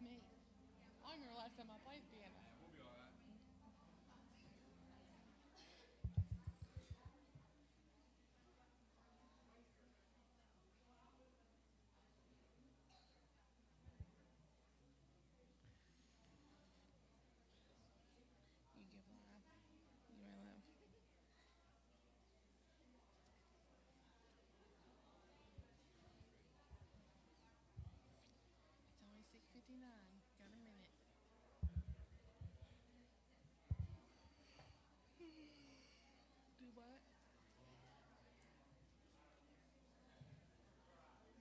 me. I remember last time I played piano. You give live. You may live. It's only six fifty nine. Got a minute. Do what?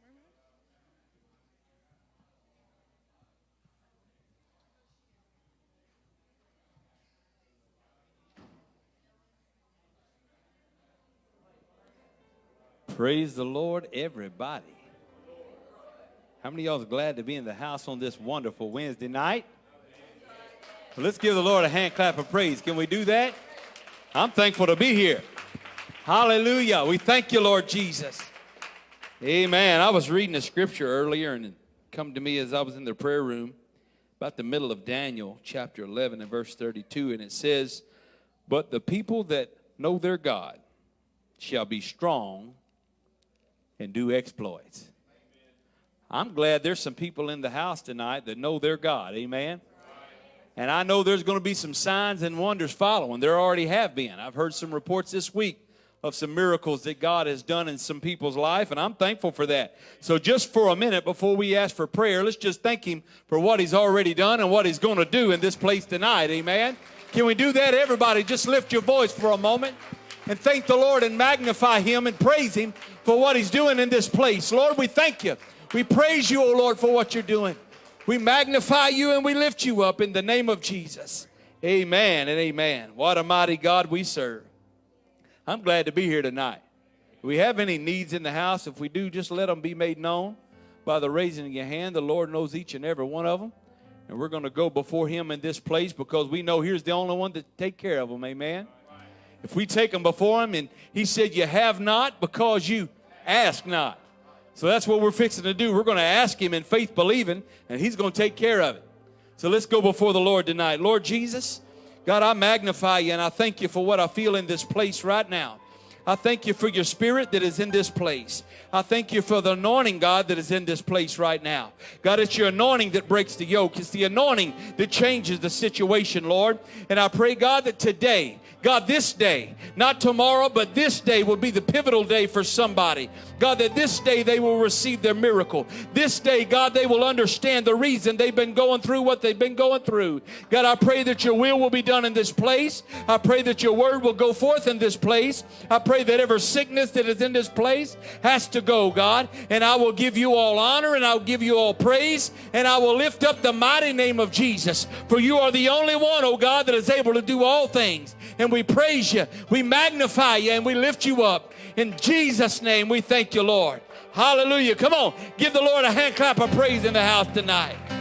Murmur? Praise the Lord, everybody. How many of y'all is glad to be in the house on this wonderful Wednesday night? Let's give the Lord a hand clap of praise. Can we do that? I'm thankful to be here. Hallelujah. We thank you, Lord Jesus. Amen. I was reading a scripture earlier and it come to me as I was in the prayer room about the middle of Daniel chapter 11 and verse 32 and it says, "But the people that know their God shall be strong and do exploits." I'm glad there's some people in the house tonight that know their God. Amen. And I know there's going to be some signs and wonders following. There already have been. I've heard some reports this week of some miracles that God has done in some people's life, and I'm thankful for that. So, just for a minute before we ask for prayer, let's just thank Him for what He's already done and what He's going to do in this place tonight. Amen. Can we do that, everybody? Just lift your voice for a moment and thank the Lord and magnify Him and praise Him for what He's doing in this place. Lord, we thank you. We praise you, O Lord, for what you're doing. We magnify you and we lift you up in the name of Jesus. Amen and amen. What a mighty God we serve. I'm glad to be here tonight. Do we have any needs in the house? If we do, just let them be made known by the raising of your hand. The Lord knows each and every one of them. And we're going to go before Him in this place because we know here's the only one to take care of them. Amen. If we take them before Him, and He said, You have not because you ask not. So that's what we're fixing to do. We're going to ask Him in faith, believing, and He's going to take care of it. So let's go before the Lord tonight. Lord Jesus, God, I magnify you and I thank you for what I feel in this place right now. I thank you for your spirit that is in this place. I thank you for the anointing, God, that is in this place right now. God, it's your anointing that breaks the yoke. It's the anointing that changes the situation, Lord. And I pray, God, that today, God, this day, not tomorrow, but this day will be the pivotal day for somebody. God, that this day they will receive their miracle. This day, God, they will understand the reason they've been going through what they've been going through. God, I pray that your will will be done in this place. I pray that your word will go forth in this place. I pray that every sickness that is in this place has to go, God. And I will give you all honor and I'll give you all praise and I will lift up the mighty name of Jesus. For you are the only one, oh God, that is able to do all things. And we praise you, we magnify you, and we lift you up. In Jesus' name, we thank you, Lord. Hallelujah. Come on, give the Lord a hand clap of praise in the house tonight.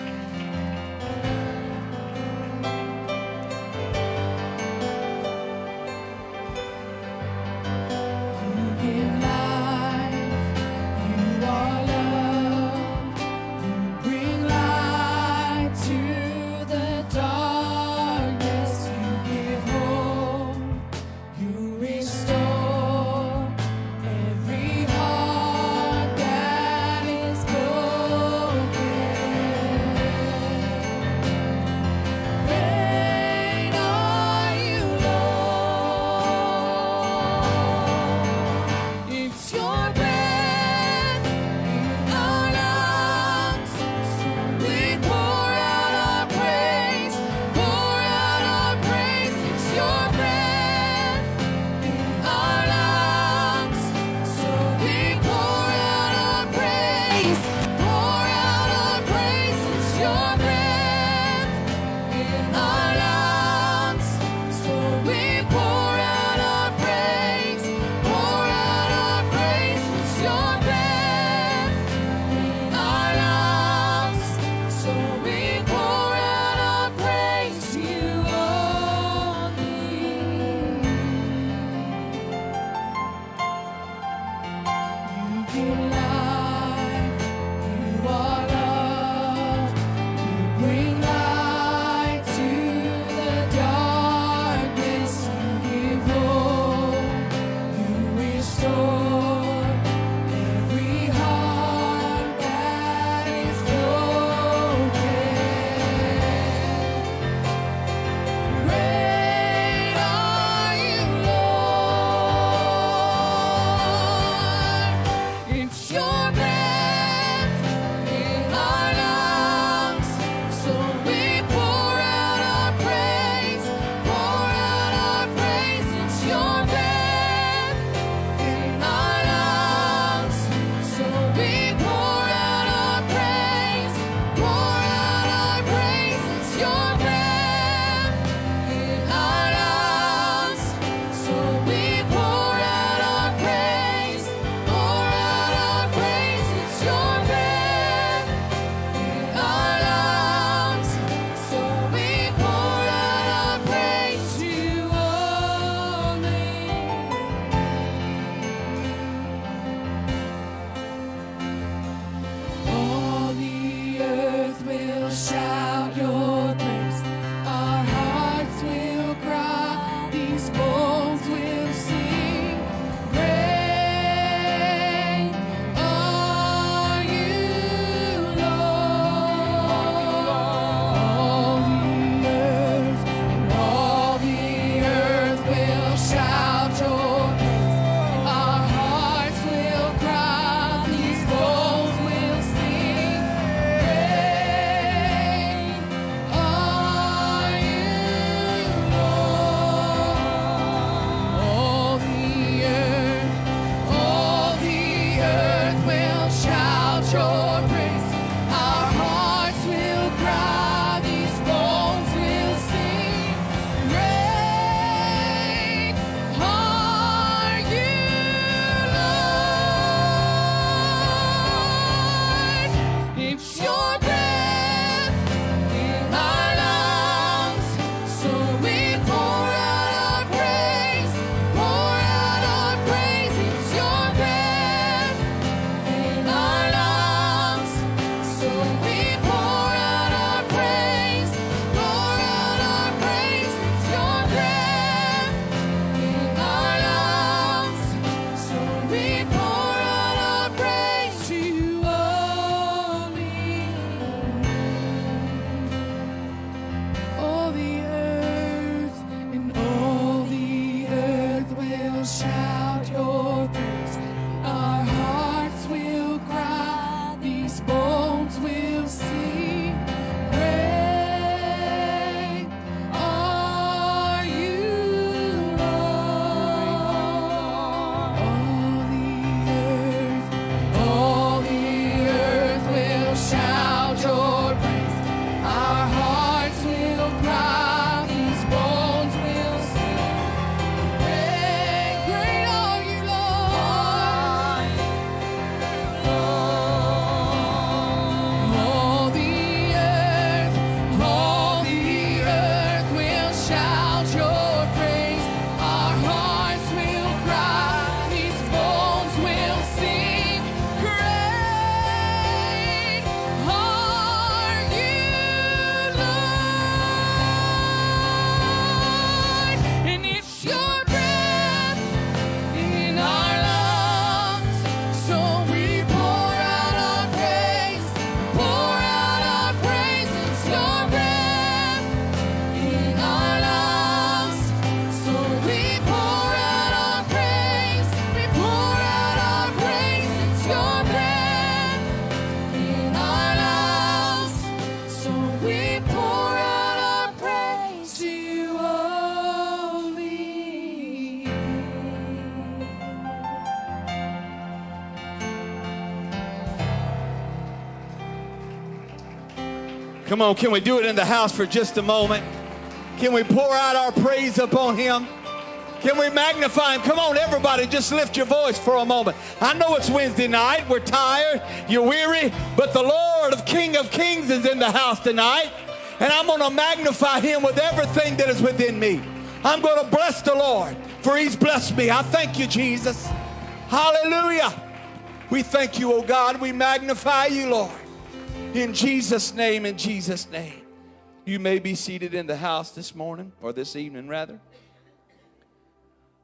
Come on, can we do it in the house for just a moment? Can we pour out our praise upon him? Can we magnify him? Come on, everybody, just lift your voice for a moment. I know it's Wednesday night, we're tired, you're weary, but the Lord of King of Kings is in the house tonight, and I'm going to magnify him with everything that is within me. I'm going to bless the Lord, for he's blessed me. I thank you, Jesus. Hallelujah. We thank you, O oh God. We magnify you, Lord. In Jesus' name, in Jesus' name. You may be seated in the house this morning, or this evening rather.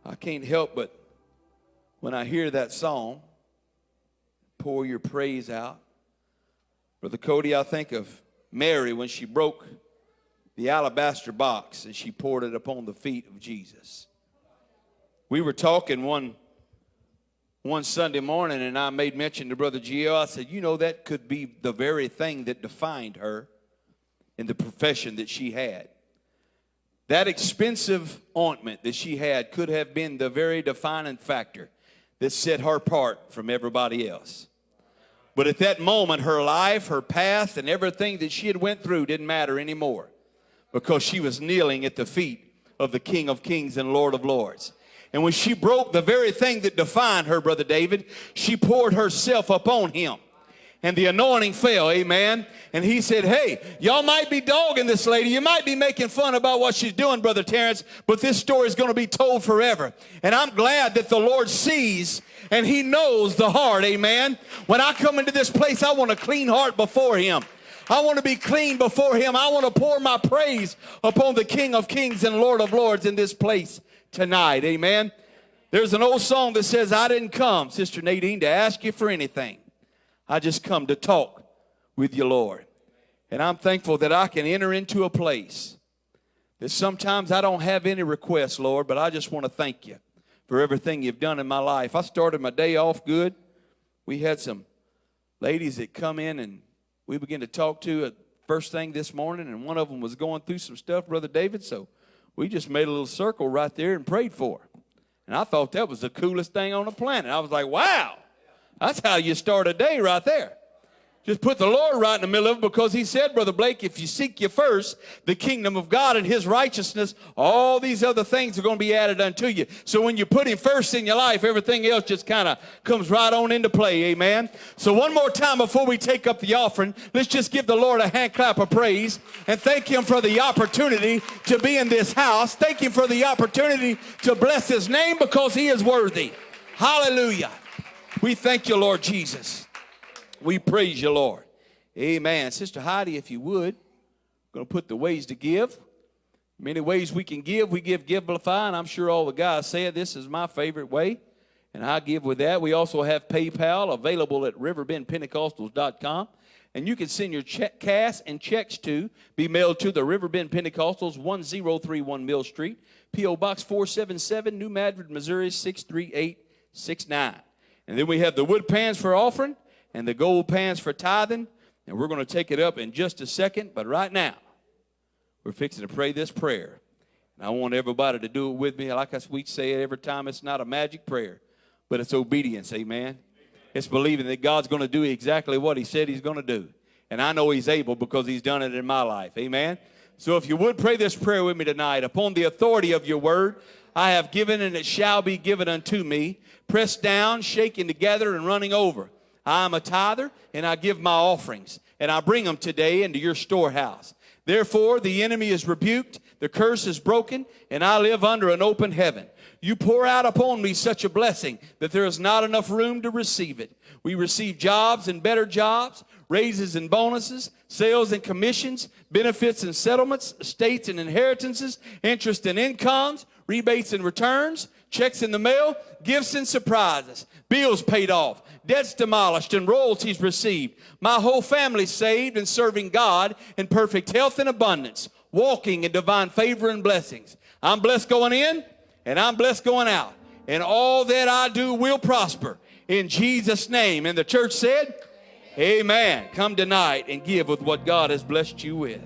I can't help but when I hear that song, pour your praise out. Brother Cody, I think of Mary when she broke the alabaster box and she poured it upon the feet of Jesus. We were talking one one Sunday morning, and I made mention to Brother Gio. I said, You know, that could be the very thing that defined her in the profession that she had. That expensive ointment that she had could have been the very defining factor that set her apart from everybody else. But at that moment, her life, her past, and everything that she had went through didn't matter anymore because she was kneeling at the feet of the King of Kings and Lord of Lords. And when she broke the very thing that defined her, Brother David, she poured herself upon him. And the anointing fell, amen. And he said, Hey, y'all might be dogging this lady. You might be making fun about what she's doing, Brother Terrence, but this story is going to be told forever. And I'm glad that the Lord sees and he knows the heart, amen. When I come into this place, I want a clean heart before him. I want to be clean before him. I want to pour my praise upon the King of Kings and Lord of Lords in this place tonight. Amen. There's an old song that says, I didn't come, Sister Nadine, to ask you for anything. I just come to talk with you, Lord. And I'm thankful that I can enter into a place that sometimes I don't have any requests, Lord, but I just want to thank you for everything you've done in my life. I started my day off good. We had some ladies that come in and we began to talk to at first thing this morning, and one of them was going through some stuff, Brother David. So we just made a little circle right there and prayed for her. And I thought that was the coolest thing on the planet. I was like, wow, that's how you start a day right there. Just put the Lord right in the middle of it because he said, Brother Blake, if you seek you first the kingdom of God and his righteousness, all these other things are going to be added unto you. So when you put him first in your life, everything else just kind of comes right on into play. Amen. So one more time before we take up the offering, let's just give the Lord a hand clap of praise and thank him for the opportunity to be in this house. Thank him for the opportunity to bless his name because he is worthy. Hallelujah. We thank you, Lord Jesus. We praise you, Lord. Amen. Sister Heidi, if you would, I'm going to put the ways to give. Many ways we can give. We give Givelify, and I'm sure all the guys said this is my favorite way, and I give with that. We also have PayPal available at riverbendpentecostals.com. And you can send your check, cash and checks to be mailed to the Riverbend Pentecostals, 1031 Mill Street, P.O. Box 477, New Madrid, Missouri, 63869. And then we have the wood pans for offering and the gold pans for tithing. And we're going to take it up in just a second. But right now, we're fixing to pray this prayer. And I want everybody to do it with me. Like we say it every time, it's not a magic prayer, but it's obedience. Amen. It's believing that God's going to do exactly what He said He's going to do. And I know He's able because He's done it in my life. Amen. So if you would pray this prayer with me tonight, upon the authority of your word, I have given and it shall be given unto me, pressed down, shaken together, and running over. I am a tither, and I give my offerings, and I bring them today into your storehouse. Therefore, the enemy is rebuked, the curse is broken, and I live under an open heaven. You pour out upon me such a blessing that there is not enough room to receive it. We receive jobs and better jobs, raises and bonuses, sales and commissions, benefits and settlements, estates and inheritances, interest and incomes, rebates and returns, checks in the mail, gifts and surprises, bills paid off, debts demolished, and royalties received. My whole family saved and serving God in perfect health and abundance, walking in divine favor and blessings. I'm blessed going in and I'm blessed going out. And all that I do will prosper in Jesus' name. And the church said, Amen. Come tonight and give with what God has blessed you with.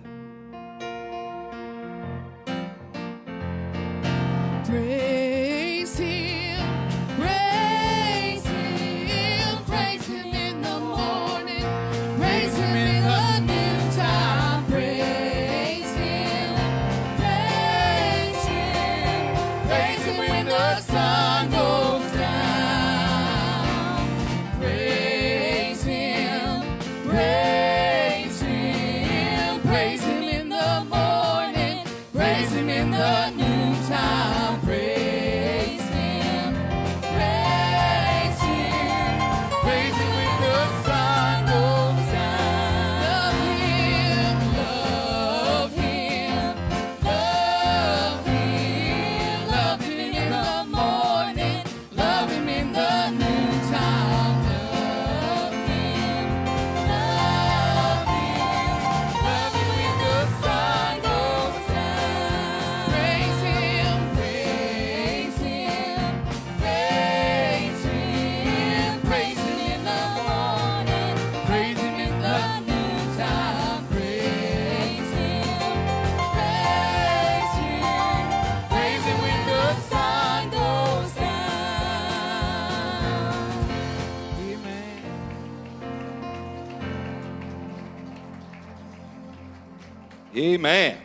Amen.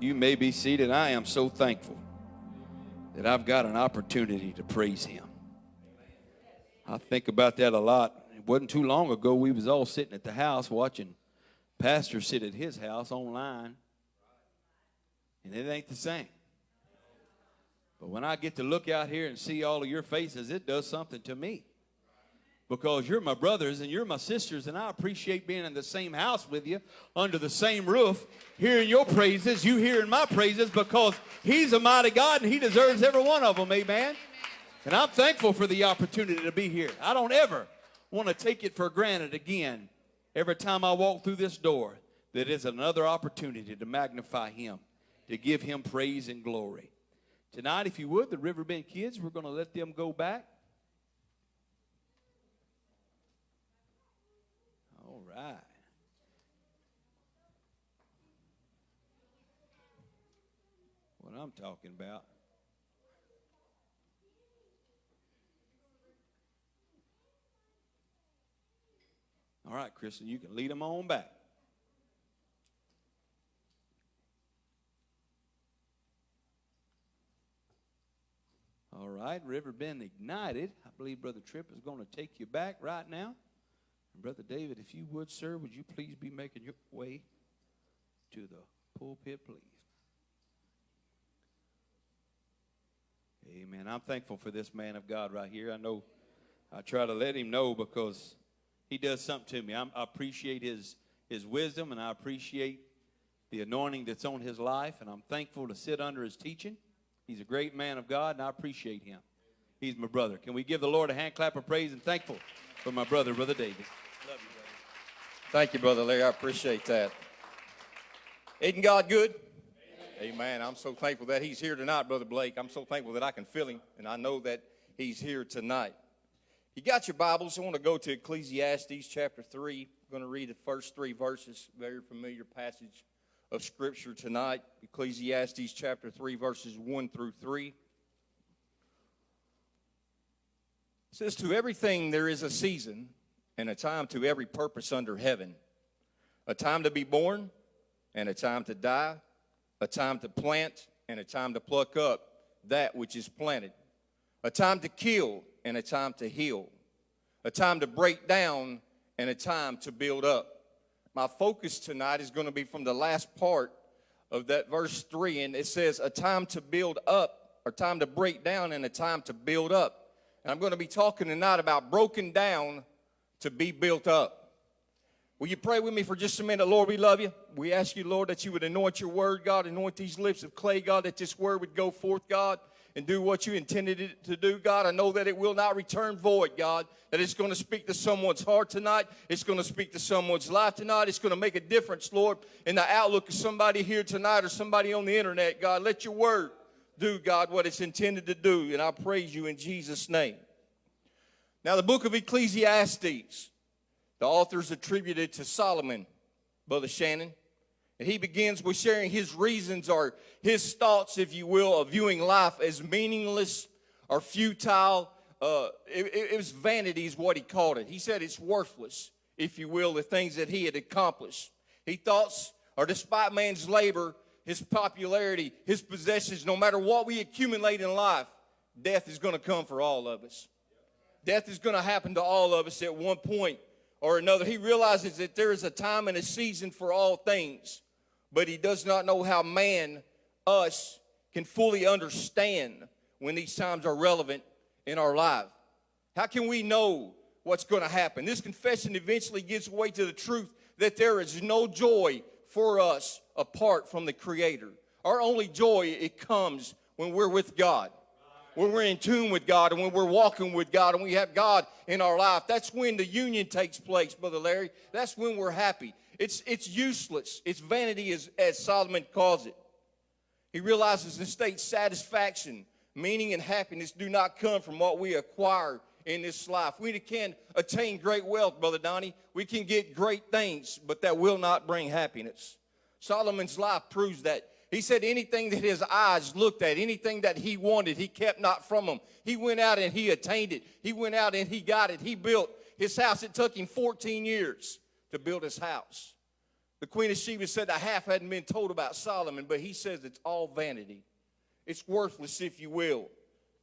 You may be seated. I am so thankful that I've got an opportunity to praise him. I think about that a lot. It wasn't too long ago we was all sitting at the house watching pastor sit at his house online. And it ain't the same. But when I get to look out here and see all of your faces, it does something to me. Because you're my brothers and you're my sisters, and I appreciate being in the same house with you, under the same roof, hearing your praises, you hearing my praises, because He's a mighty God and He deserves every one of them, amen? And I'm thankful for the opportunity to be here. I don't ever want to take it for granted again every time I walk through this door that is another opportunity to magnify Him, to give Him praise and glory. Tonight, if you would, the Riverbend kids, we're going to let them go back. What I'm talking about. All right, Kristen, you can lead them on back. All right, Riverbend Ignited. I believe Brother Tripp is going to take you back right now. And Brother David, if you would, sir, would you please be making your way to the pulpit, please? Amen. I'm thankful for this man of God right here. I know I try to let him know because he does something to me. I'm, I appreciate his, his wisdom and I appreciate the anointing that's on his life, and I'm thankful to sit under his teaching. He's a great man of God, and I appreciate him. He's my brother. Can we give the Lord a hand clap of praise and thankful for my brother, Brother David? Love you, brother. Thank you, Brother Larry. I appreciate that. Isn't God good? Amen. Amen. I'm so thankful that He's here tonight, Brother Blake. I'm so thankful that I can feel Him, and I know that He's here tonight. You got your Bibles? I want to go to Ecclesiastes chapter 3. I'm going to read the first three verses, very familiar passage of Scripture tonight. Ecclesiastes chapter 3, verses 1 through 3. It says, To everything there is a season and a time to every purpose under heaven, a time to be born and a time to die, a time to plant and a time to pluck up that which is planted, a time to kill and a time to heal, a time to break down and a time to build up. My focus tonight is going to be from the last part of that verse 3, and it says, A time to build up, or time to break down, and a time to build up. And I'm going to be talking tonight about broken down to be built up. Will you pray with me for just a minute? Lord, we love you. We ask you, Lord, that you would anoint your word, God, anoint these lips of clay, God, that this word would go forth, God, and do what you intended it to do, God. I know that it will not return void, God, that it's going to speak to someone's heart tonight. It's going to speak to someone's life tonight. It's going to make a difference, Lord, in the outlook of somebody here tonight or somebody on the internet, God. Let your word do, God, what it's intended to do, and I praise you in Jesus' name. Now, the book of Ecclesiastes, the author's attributed to Solomon, Brother Shannon. And he begins with sharing his reasons or his thoughts, if you will, of viewing life as meaningless or futile. Uh, it, it, was vanity, is what he called it. He said it's worthless, if you will, the things that he had accomplished. He thoughts, or despite man's labor, his popularity, his possessions, no matter what we accumulate in life, death is going to come for all of us. Death is going to happen to all of us at one point or another. He realizes that there is a time and a season for all things, but he does not know how man, us, can fully understand when these times are relevant in our life. How can we know what's going to happen? This confession eventually gives way to the truth that there is no joy for us apart from the Creator. Our only joy, it comes when we're with God when we're in tune with God and when we're walking with God and we have God in our life, that's when the union takes place, Brother Larry. That's when we're happy. It's, it's useless. It's vanity, as, as Solomon calls it. He realizes and states satisfaction, meaning, and happiness do not come from what we acquire in this life. We can attain great wealth, Brother Donnie. We can get great things, but that will not bring happiness. Solomon's life proves that he said anything that his eyes looked at, anything that he wanted, he kept not from him. He went out and he attained it. He went out and he got it. He built his house. It took him 14 years to build his house. The Queen of Sheba said the half hadn't been told about Solomon, but he says it's all vanity. It's worthless, if you will.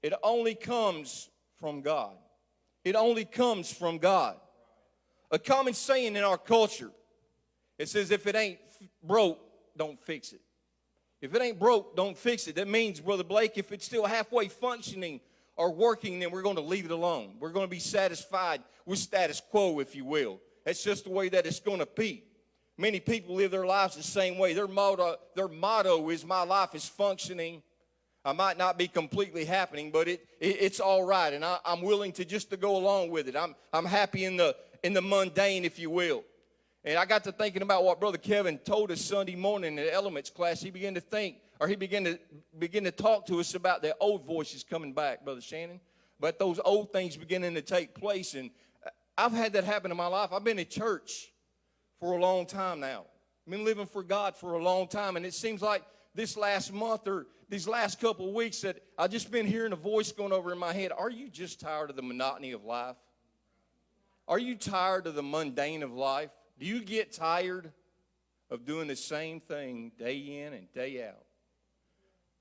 It only comes from God. It only comes from God. A common saying in our culture it says, if it ain't broke, don't fix it. If it ain't broke, don't fix it. That means, Brother Blake, if it's still halfway functioning or working, then we're going to leave it alone. We're going to be satisfied with status quo, if you will. That's just the way that it's going to be. Many people live their lives the same way. Their motto, their motto is, My life is functioning. I might not be completely happening, but it, it it's all right, and I, I'm willing to just to go along with it. I'm, I'm happy in the, in the mundane, if you will. And I got to thinking about what Brother Kevin told us Sunday morning in the elements class. He began to think, or he began to begin to talk to us about the old voices coming back, Brother Shannon. But those old things beginning to take place. And I've had that happen in my life. I've been in church for a long time now. I've been living for God for a long time. And it seems like this last month or these last couple weeks that I've just been hearing a voice going over in my head. Are you just tired of the monotony of life? Are you tired of the mundane of life? Do you get tired of doing the same thing day in and day out?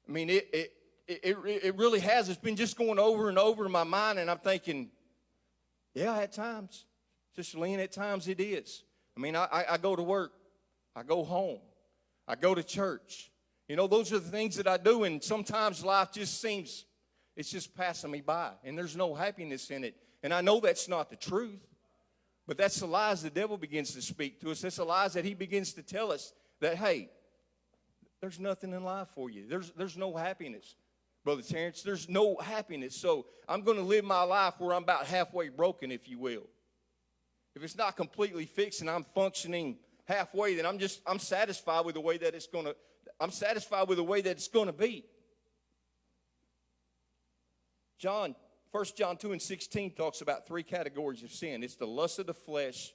I mean, it, it, it, it really has. It's been just going over and over in my mind, and I'm thinking, yeah, at times. Just lean at times it is. I mean, I, I go to work, I go home, I go to church. You know, those are the things that I do, and sometimes life just seems, it's just passing me by, and there's no happiness in it. And I know that's not the truth. But that's the lies the devil begins to speak to us. That's the lies that he begins to tell us that, hey, there's nothing in life for you. There's, there's no happiness. Brother Terrence, there's no happiness. So I'm going to live my life where I'm about halfway broken, if you will. If it's not completely fixed and I'm functioning halfway, then I'm just, I'm satisfied with the way that it's going to, I'm satisfied with the way that it's going to be. John 1 John 2 and 16 talks about three categories of sin it's the lust of the flesh,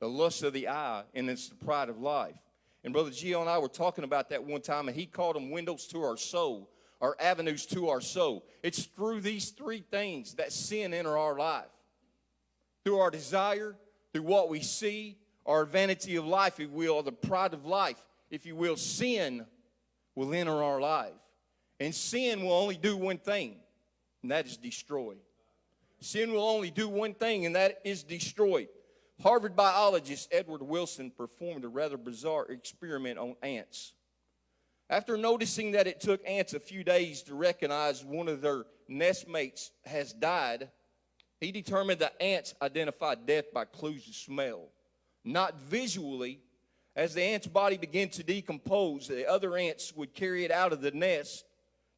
the lust of the eye, and it's the pride of life. And Brother Gio and I were talking about that one time, and he called them windows to our soul, our avenues to our soul. It's through these three things that sin enter our life through our desire, through what we see, our vanity of life, if you will, or the pride of life, if you will, sin will enter our life. And sin will only do one thing and that is destroy. Sin will only do one thing, and that is destroy. Harvard biologist Edward Wilson performed a rather bizarre experiment on ants. After noticing that it took ants a few days to recognize one of their nestmates has died, he determined that ants identified death by clues of smell, not visually. As the ant's body began to decompose, the other ants would carry it out of the nest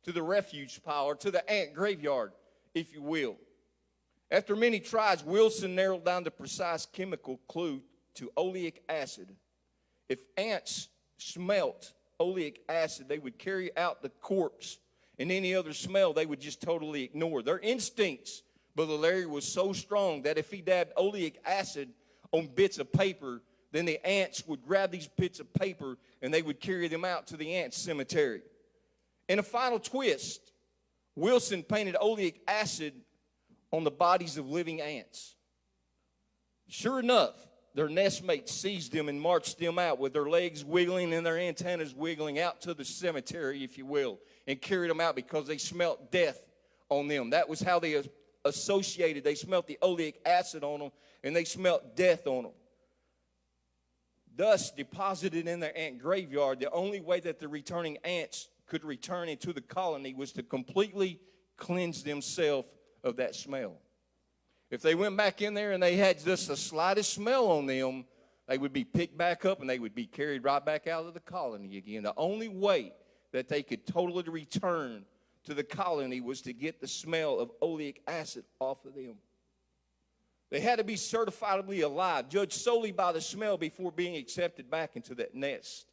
to the refuge pile or to the ant graveyard, if you will. After many tries, Wilson narrowed down the precise chemical clue to oleic acid. If ants smelt oleic acid, they would carry out the corpse, and any other smell they would just totally ignore. Their instincts, Brother Larry, was so strong that if he dabbed oleic acid on bits of paper, then the ants would grab these bits of paper and they would carry them out to the ant cemetery. In a final twist, Wilson painted oleic acid on the bodies of living ants. Sure enough, their nestmates seized them and marched them out with their legs wiggling and their antennas wiggling out to the cemetery, if you will, and carried them out because they smelt death on them. That was how they associated. They smelt the oleic acid on them and they smelt death on them. Thus, deposited in their ant graveyard, the only way that the returning ants could return into the colony was to completely cleanse themselves of that smell. If they went back in there and they had just the slightest smell on them, they would be picked back up and they would be carried right back out of the colony again. The only way that they could totally return to the colony was to get the smell of oleic acid off of them. They had to be certifiably alive, judged solely by the smell before being accepted back into that nest.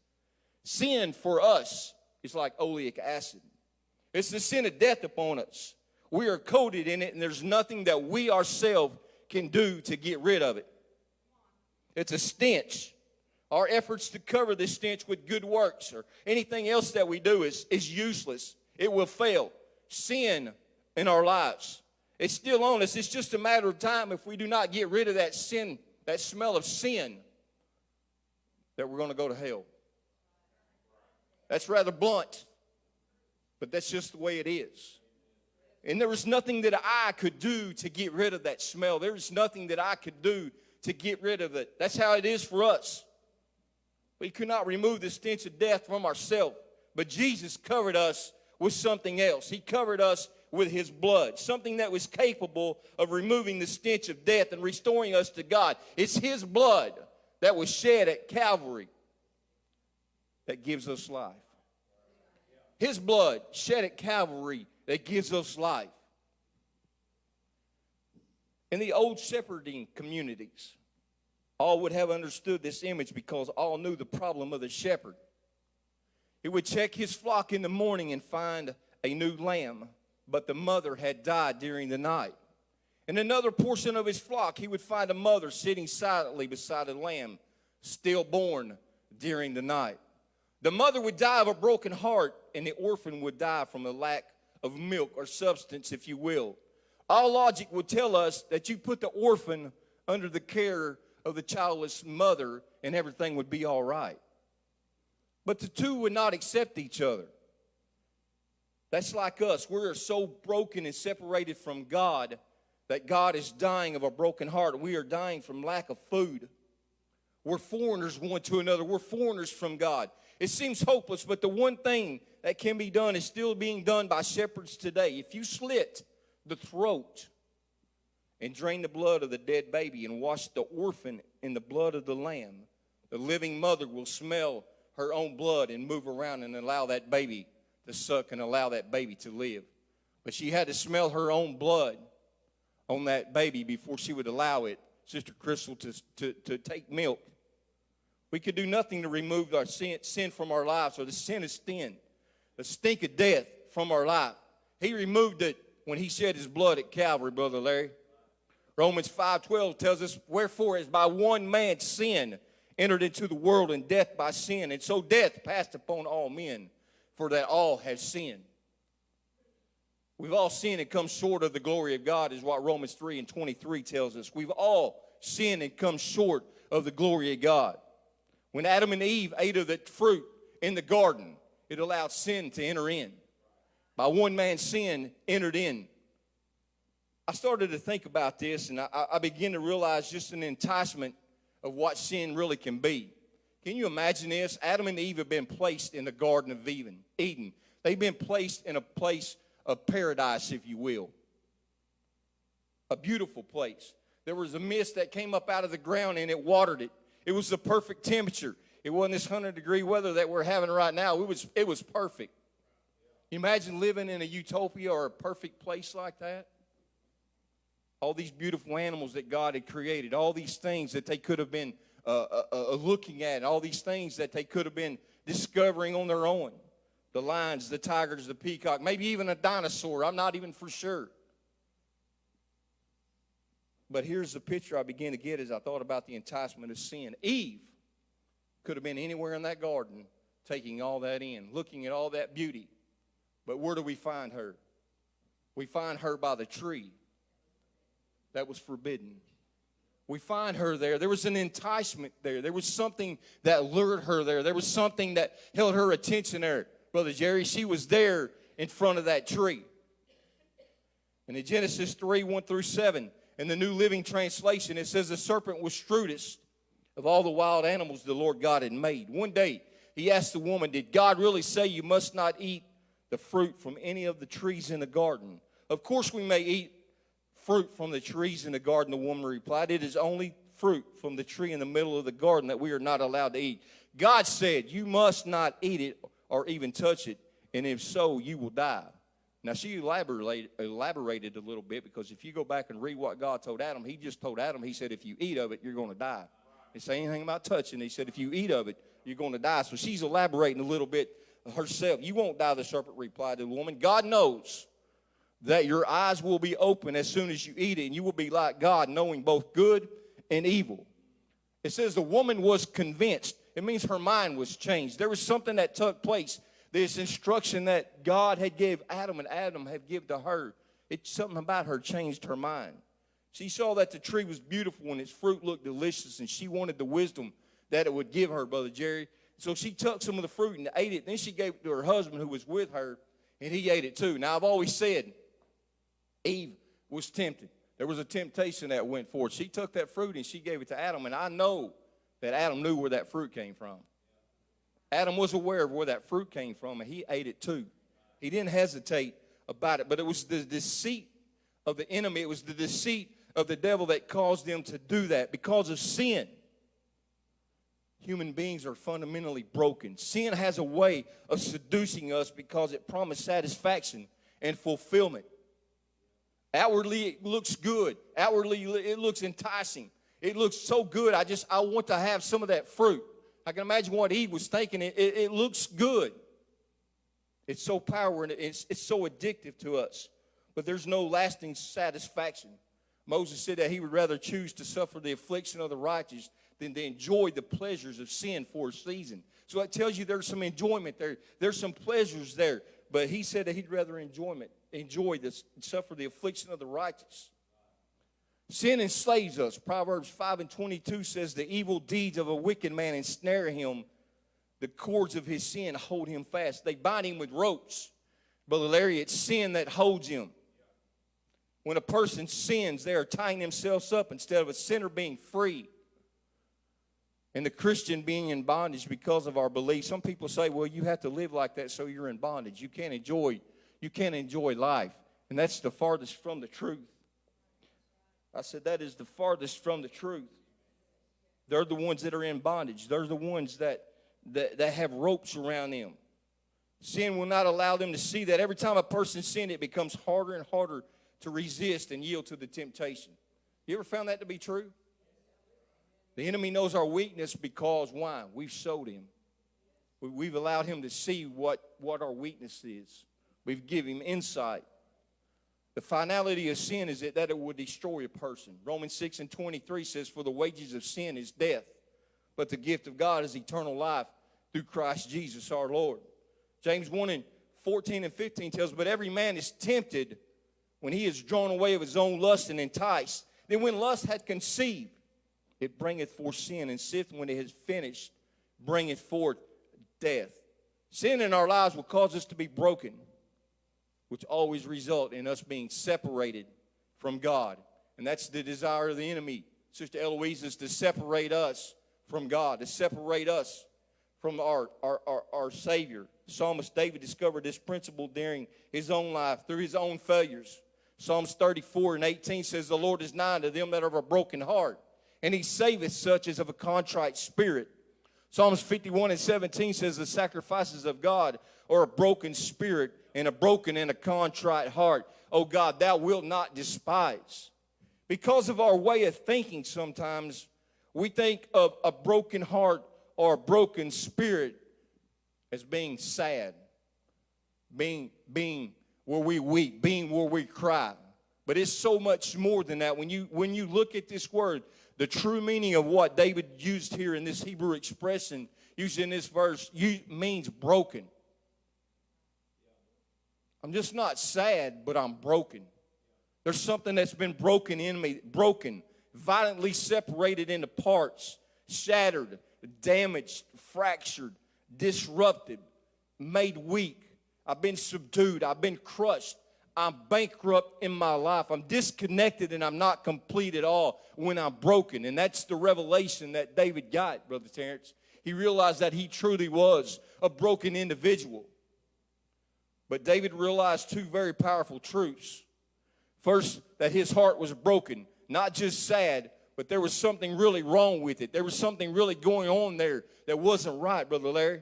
Sin for us is like oleic acid. It's the sin of death upon us. We are coated in it, and there's nothing that we ourselves can do to get rid of it. It's a stench. Our efforts to cover this stench with good works or anything else that we do is, is useless. It will fail. Sin in our lives. It's still on us. It's just a matter of time if we do not get rid of that sin, that smell of sin. that we're going to go to hell. That's rather blunt, but that's just the way it is. And there was nothing that I could do to get rid of that smell. There was nothing that I could do to get rid of it. That's how it is for us. We could not remove the stench of death from ourselves, but Jesus covered us with something else. He covered us with his blood, something that was capable of removing the stench of death and restoring us to God. It's his blood that was shed at Calvary that gives us life. His blood shed at Calvary that gives us life. In the old shepherding communities, all would have understood this image because all knew the problem of the shepherd. He would check his flock in the morning and find a new lamb, but the mother had died during the night. In another portion of his flock, he would find a mother sitting silently beside a lamb, stillborn during the night. The mother would die of a broken heart, and the orphan would die from a lack of milk or substance, if you will. All logic would tell us that you put the orphan under the care of the childless mother, and everything would be all right. But the two would not accept each other. That's like us. We're so broken and separated from God that God is dying of a broken heart. We are dying from lack of food. We're foreigners one to another. We're foreigners from God. It seems hopeless, but the one thing that can be done is still being done by shepherds today. If you slit the throat and drain the blood of the dead baby and wash the orphan in the blood of the lamb, the living mother will smell her own blood and move around and allow that baby to suck and allow that baby to live. But she had to smell her own blood on that baby before she would allow it, Sister Crystal, to, to, to take milk. We could do nothing to remove our sin, sin from our lives, or the sin of sin, the stink of death from our life. He removed it when he shed his blood at Calvary, Brother Larry. Romans 5.12 tells us, Wherefore as by one man's sin entered into the world, and death by sin, and so death passed upon all men, for that all have sinned. We've all sinned and come short of the glory of God, is what Romans 3 and 23 tells us. We've all sinned and come short of the glory of God. When Adam and Eve ate of the fruit in the garden, it allowed sin to enter in. By one man's sin entered in. I started to think about this and I, I began to realize just an enticement of what sin really can be. Can you imagine this? Adam and Eve have been placed in the Garden of Eden. Eden. They've been placed in a place of paradise, if you will. A beautiful place. There was a mist that came up out of the ground and it watered it. It was the perfect temperature. It wasn't this 100 degree weather that we're having right now. It was, it was perfect. Imagine living in a utopia or a perfect place like that? All these beautiful animals that God had created, all these things that they could have been uh, uh, uh, looking at, all these things that they could have been discovering on their own. The lions, the tigers, the peacock, maybe even a dinosaur. I'm not even for sure. But here's the picture I began to get as I thought about the enticement of sin. Eve could have been anywhere in that garden taking all that in, looking at all that beauty. But where do we find her? We find her by the tree that was forbidden. We find her there. There was an enticement there. There was something that lured her there. There was something that held her attention there. Brother Jerry, she was there in front of that tree. And in Genesis 3 1 through 7, in the New Living Translation, it says, The serpent was shrewdest of all the wild animals the Lord God had made. One day, he asked the woman, Did God really say you must not eat the fruit from any of the trees in the garden? Of course, we may eat fruit from the trees in the garden, the woman replied. It is only fruit from the tree in the middle of the garden that we are not allowed to eat. God said, You must not eat it or even touch it, and if so, you will die. Now, she elaborated, elaborated a little bit because if you go back and read what God told Adam, he just told Adam, he said, if you eat of it, you're going to die. He said anything about touching. He said, if you eat of it, you're going to die. So she's elaborating a little bit herself. You won't die, the serpent replied to the woman. God knows that your eyes will be open as soon as you eat it, and you will be like God, knowing both good and evil. It says the woman was convinced. It means her mind was changed. There was something that took place this instruction that God had gave Adam and Adam had given to her, it's something about her changed her mind. She saw that the tree was beautiful and its fruit looked delicious, and she wanted the wisdom that it would give her, Brother Jerry. So she took some of the fruit and ate it. Then she gave it to her husband who was with her, and he ate it too. Now, I've always said Eve was tempted. There was a temptation that went forth. She took that fruit and she gave it to Adam, and I know that Adam knew where that fruit came from. Adam was aware of where that fruit came from, and he ate it too. He didn't hesitate about it, but it was the deceit of the enemy, it was the deceit of the devil that caused them to do that because of sin. Human beings are fundamentally broken. Sin has a way of seducing us because it promises satisfaction and fulfillment. Outwardly, it looks good. Outwardly, it looks enticing. It looks so good. I just, I want to have some of that fruit. I can imagine what Eve was thinking. It, it, it looks good. It's so powerful and it's, it's so addictive to us. But there's no lasting satisfaction. Moses said that he would rather choose to suffer the affliction of the righteous than to enjoy the pleasures of sin for a season. So that tells you there's some enjoyment there. There's some pleasures there. But he said that he'd rather enjoyment, enjoy this, suffer the affliction of the righteous. Sin enslaves us. Proverbs 5 and 22 says, The evil deeds of a wicked man ensnare him. The cords of his sin hold him fast. They bind him with ropes. Brother Larry, it's sin that holds him. When a person sins, they are tying themselves up instead of a sinner being free and the Christian being in bondage because of our beliefs. Some people say, well, you have to live like that so you're in bondage. You can't enjoy, you can't enjoy life. And that's the farthest from the truth. I said, that is the farthest from the truth. They're the ones that are in bondage. They're the ones that, that, that have ropes around them. Sin will not allow them to see that every time a person sins, it becomes harder and harder to resist and yield to the temptation. You ever found that to be true? The enemy knows our weakness because why? We've showed him. We've allowed him to see what, what our weakness is. We've given him insight. The finality of sin is that, that it will destroy a person. Romans 6 and 23 says, For the wages of sin is death, but the gift of God is eternal life through Christ Jesus our Lord. James 1 and 14 and 15 tells, But every man is tempted when he is drawn away of his own lust and enticed. Then when lust had conceived, it bringeth forth sin, and sin, when it is finished, bringeth forth death. Sin in our lives will cause us to be broken, which always result in us being separated from God. And that's the desire of the enemy, Sister Eloise, is to separate us from God, to separate us from our, our, our, our Savior. Psalmist David discovered this principle during his own life through his own failures. Psalms 34 and 18 says, The Lord is nigh to them that have a broken heart and he saveth such as of a contrite spirit. Psalms 51 and 17 says, The sacrifices of God are a broken spirit and a broken and a contrite heart. Oh God, thou wilt not despise. Because of our way of thinking, sometimes we think of a broken heart or a broken spirit as being sad, being, being where we weep, being where we cry. But it's so much more than that. When you, when you look at this word, the true meaning of what David used here in this Hebrew expression, used in this verse, means broken. I'm just not sad, but I'm broken. There's something that's been broken in me, broken, violently separated into parts, shattered, damaged, fractured, disrupted, made weak. I've been subdued. I've been crushed. I'm bankrupt in my life. I'm disconnected and I'm not complete at all when I'm broken. And that's the revelation that David got, Brother Terrence. He realized that he truly was a broken individual. But David realized two very powerful truths. First, that his heart was broken, not just sad, but there was something really wrong with it. There was something really going on there that wasn't right, Brother Larry.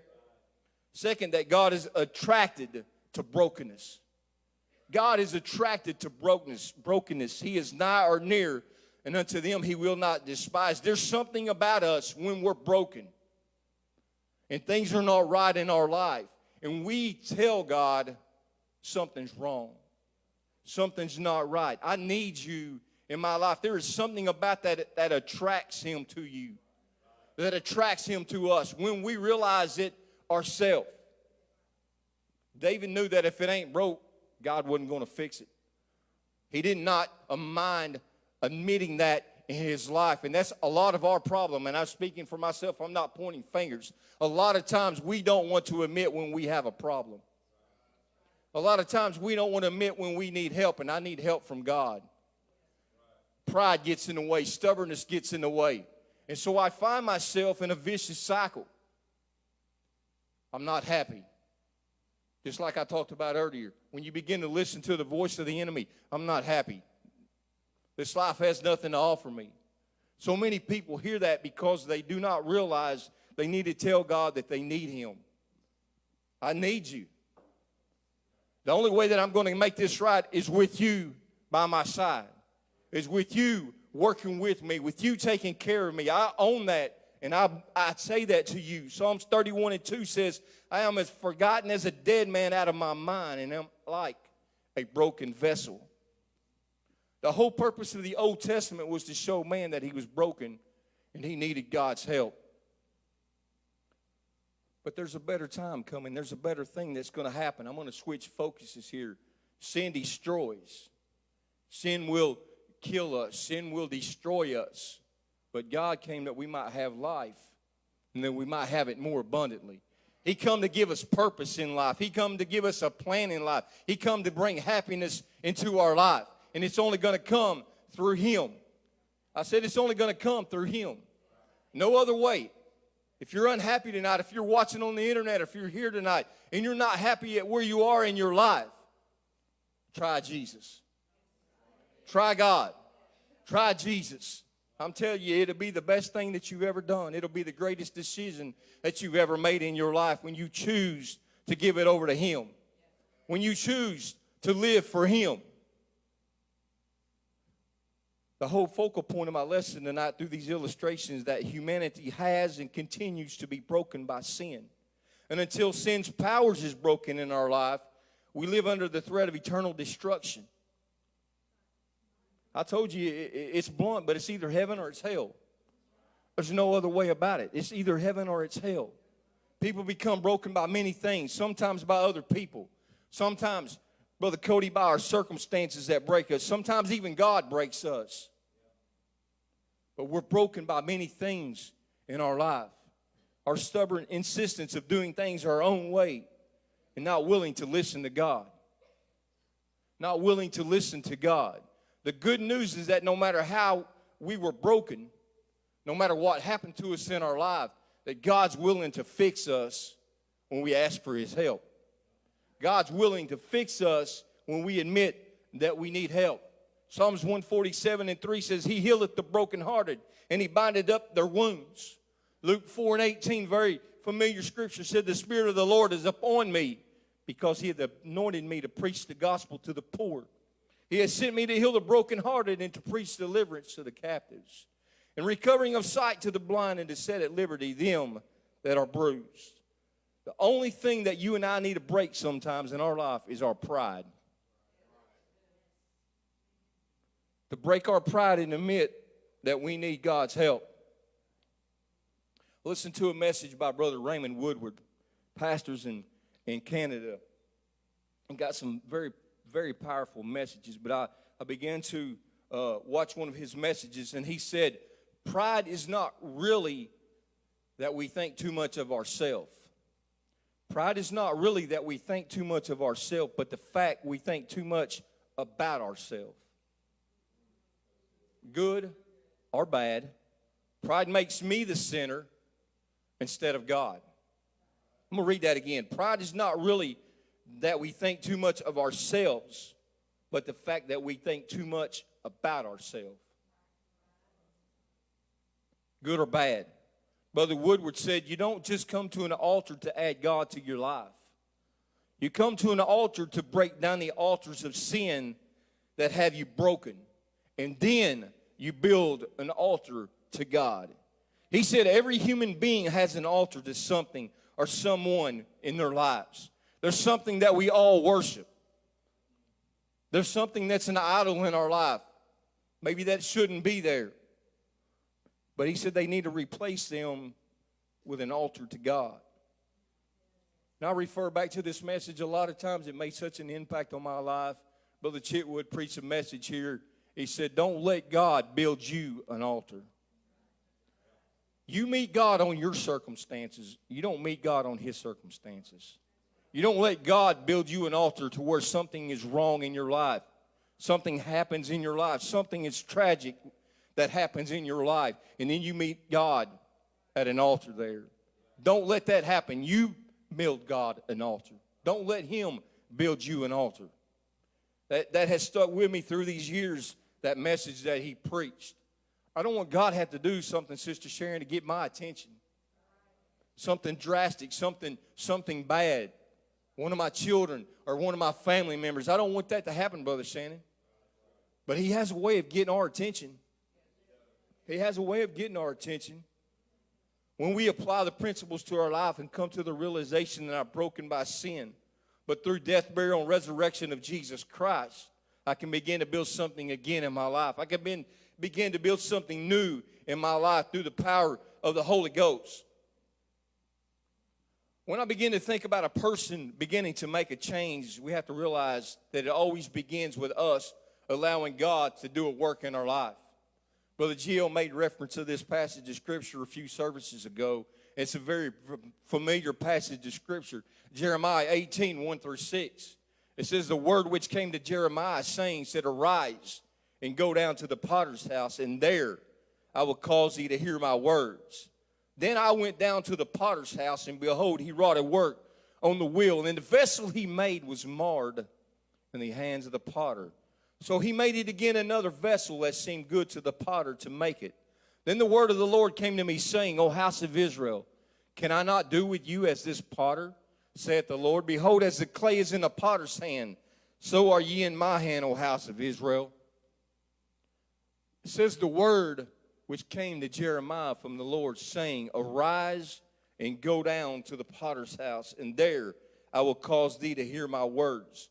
Second, that God is attracted to brokenness. God is attracted to brokenness. Brokenness. He is nigh or near, and unto them he will not despise. There's something about us when we're broken, and things are not right in our life, and we tell God something's wrong, something's not right. I need you in my life. There is something about that that attracts Him to you, that attracts Him to us when we realize it ourselves. David knew that if it ain't broke, God wasn't going to fix it. He did not mind admitting that in his life. And that's a lot of our problem. And I'm speaking for myself, I'm not pointing fingers. A lot of times we don't want to admit when we have a problem. A lot of times we don't want to admit when we need help, and I need help from God. Pride gets in the way, stubbornness gets in the way. And so I find myself in a vicious cycle. I'm not happy. Just like I talked about earlier. When you begin to listen to the voice of the enemy, I'm not happy. This life has nothing to offer me. So many people hear that because they do not realize they need to tell God that they need Him. I need you. The only way that I'm going to make this right is with you by my side, is with you working with me, with you taking care of me. I own that, and I, I say that to you. Psalms 31 and 2 says, I am as forgotten as a dead man out of my mind, and I'm like a broken vessel. The whole purpose of the Old Testament was to show man that he was broken and he needed God's help. But there's a better time coming. There's a better thing that's going to happen. I'm going to switch focuses here. Sin destroys. Sin will kill us. Sin will destroy us. But God came that we might have life and that we might have it more abundantly. He come to give us purpose in life. He come to give us a plan in life. He come to bring happiness into our life. And it's only going to come through him. I said it's only going to come through him. No other way. If you're unhappy tonight, if you're watching on the internet, if you're here tonight and you're not happy at where you are in your life, try Jesus. Try God. Try Jesus. I'm telling you, it'll be the best thing that you've ever done. It'll be the greatest decision that you've ever made in your life when you choose to give it over to Him. When you choose to live for Him. The whole focal point of my lesson tonight through these illustrations that humanity has and continues to be broken by sin. And until sin's powers is broken in our life, we live under the threat of eternal destruction. I told you it's blunt, but it's either heaven or it's hell. There's no other way about it. It's either heaven or it's hell. People become broken by many things, sometimes by other people. Sometimes, Brother Cody, by our circumstances that break us. Sometimes even God breaks us. But we're broken by many things in our life. Our stubborn insistence of doing things our own way and not willing to listen to God. Not willing to listen to God. The good news is that no matter how we were broken, no matter what happened to us in our life, that God's willing to fix us when we ask for His help. God's willing to fix us when we admit that we need help. Psalms 147 and 3 says, He healeth the brokenhearted, and He bindeth up their wounds. Luke 4 and 18, very familiar scripture, said, The Spirit of the Lord is upon me, because He hath anointed me to preach the gospel to the poor. He has sent me to heal the brokenhearted and to preach deliverance to the captives, and recovering of sight to the blind, and to set at liberty them that are bruised. The only thing that you and I need to break sometimes in our life is our pride. To break our pride and admit that we need God's help. Listen to a message by Brother Raymond Woodward, pastors in, in Canada, and got some very, very powerful messages. But I, I began to uh, watch one of his messages, and he said, Pride is not really that we think too much of ourselves. Pride is not really that we think too much of ourselves, but the fact we think too much about ourselves good or bad. Pride makes me the sinner instead of God. I'm going to read that again. Pride is not really that we think too much of ourselves, but the fact that we think too much about ourselves. Good or bad. Brother Woodward said, You don't just come to an altar to add God to your life. You come to an altar to break down the altars of sin that have you broken and then you build an altar to God. He said every human being has an altar to something or someone in their lives. There's something that we all worship. There's something that's an idol in our life. Maybe that shouldn't be there. But he said they need to replace them with an altar to God. Now, I refer back to this message. A lot of times it made such an impact on my life. Brother Chitwood preached a message here He said, Don't let God build you an altar. You meet God on your circumstances, you don't meet God on His circumstances. You don't let God build you an altar to where something is wrong in your life, something happens in your life, something is tragic that happens in your life, and then you meet God at an altar there. Don't let that happen. You build God an altar. Don't let Him build you an altar. That, that has stuck with me through these years, that message that He preached. I don't want God to have to do something, Sister Sharon, to get my attention. Something drastic, something, something bad. One of my children or one of my family members. I don't want that to happen, Brother Shannon. But He has a way of getting our attention. He has a way of getting our attention. When we apply the principles to our life and come to the realization that I'm broken by sin, but through death, burial, and resurrection of Jesus Christ, I can begin to build something again in my life. I can begin, to build something new in my life through the power of the Holy Ghost. When I begin to think about a person beginning to make a change, we have to realize that it always begins with us allowing God to do a work in our life. Brother Gio made reference to this passage of Scripture a few services ago. It's a very familiar passage of Scripture. Jeremiah 18, 1 through 6. It says, The word which came to Jeremiah, saying, said, Arise and go down to the potter's house, and there I will cause thee to hear my words. Then I went down to the potter's house, and behold, he wrought a work on the wheel, and the vessel he made was marred in the hands of the potter. So he made it again another vessel that seemed good to the potter to make it. Then the word of the Lord came to me, saying, O house of Israel, can I not do with you as this potter? Saith the Lord. Behold, as the clay is in the potter's hand, so are ye in my hand, O house of Israel. It says the word which came to Jeremiah from the Lord, saying, Arise and go down to the potter's house, and there I will cause thee to hear my words.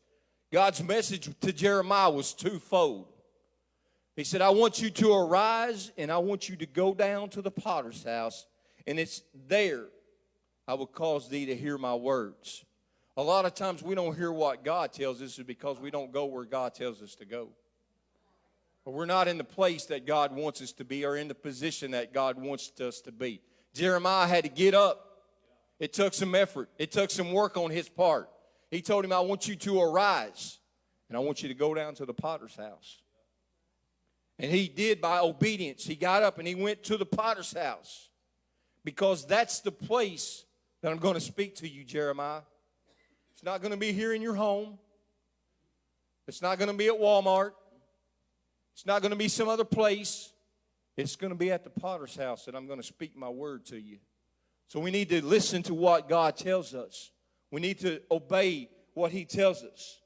God's message to Jeremiah was twofold. He said, I want you to arise and I want you to go down to the potter's house, and it's there I will cause thee to hear my words. A lot of times we don't hear what God tells us is because we don't go where God tells us to go. Or we're not in the place that God wants us to be or in the position that God wants us to be. Jeremiah had to get up. It took some effort, it took some work on his part. He told him, I want you to arise and I want you to go down to the potter's house. And he did by obedience. He got up and he went to the potter's house because that's the place that I'm going to speak to you, Jeremiah. It's not going to be here in your home, it's not going to be at Walmart, it's not going to be some other place. It's going to be at the potter's house that I'm going to speak my word to you. So we need to listen to what God tells us. We need to obey what He tells us.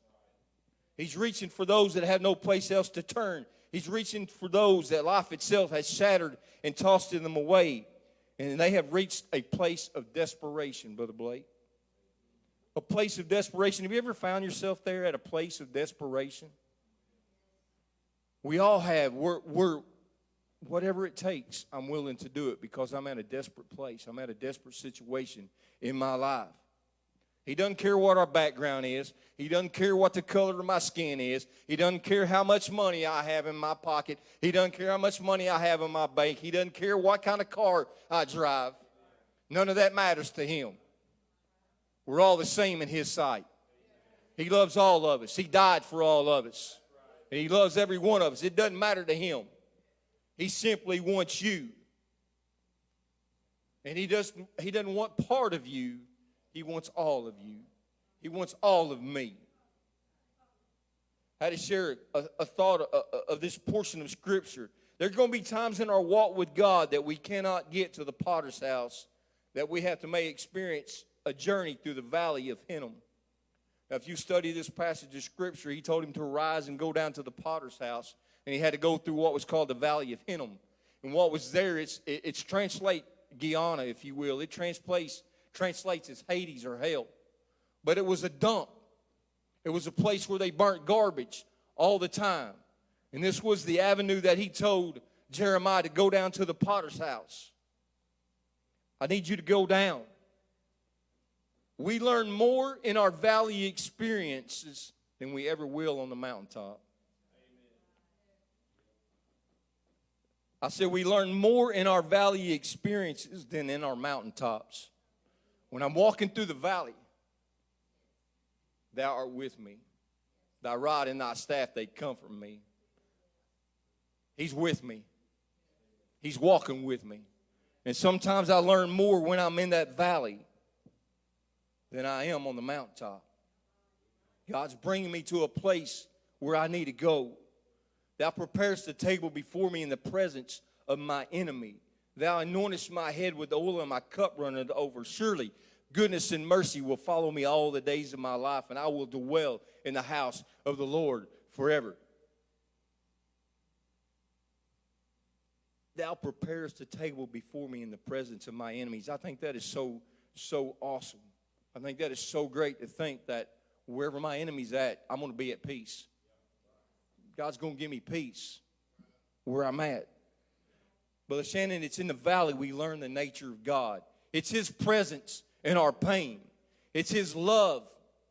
He's reaching for those that have no place else to turn. He's reaching for those that life itself has shattered and tossed them away. And they have reached a place of desperation, Brother Blake. A place of desperation. Have you ever found yourself there at a place of desperation? We all have. We're, we're, whatever it takes, I'm willing to do it because I'm at a desperate place. I'm at a desperate situation in my life. He doesn't care what our background is. He doesn't care what the color of my skin is. He doesn't care how much money I have in my pocket. He doesn't care how much money I have in my bank. He doesn't care what kind of car I drive. None of that matters to him. We're all the same in his sight. He loves all of us. He died for all of us. And he loves every one of us. It doesn't matter to him. He simply wants you. And he doesn't, he doesn't want part of you, he wants all of you. He wants all of me. I had to share a, a thought of, of this portion of Scripture. There's going to be times in our walk with God that we cannot get to the potter's house, that we have to may experience a journey through the valley of Hinnom. Now, if you study this passage of Scripture, he told him to rise and go down to the potter's house, and he had to go through what was called the valley of Hinnom. And what was there, it's, it's translate Gehenna, if you will. It translates, translates as Hades or hell. But it was a dump. It was a place where they burnt garbage all the time. And this was the avenue that he told Jeremiah to go down to the potter's house. I need you to go down. We learn more in our valley experiences than we ever will on the mountaintop. I said, we learn more in our valley experiences than in our mountaintops. When I'm walking through the valley, thou art with me. Thy rod and thy staff, they comfort me. He's with me. He's walking with me. And sometimes I learn more when I'm in that valley than I am on the mountaintop. God's bringing me to a place where I need to go. Thou preparest the table before me in the presence of my enemy. Thou anointest my head with oil, and my cup runneth over. Surely goodness and mercy will follow me all the days of my life, and I will dwell in the house of the Lord forever. Thou preparest the table before me in the presence of my enemies. I think that is so, so awesome. I think that is so great to think that wherever my enemy's at, I'm going to be at peace. God's going to give me peace where I'm at. Brother Shannon, it's in the valley we learn the nature of God. It's His presence in our pain, it's His love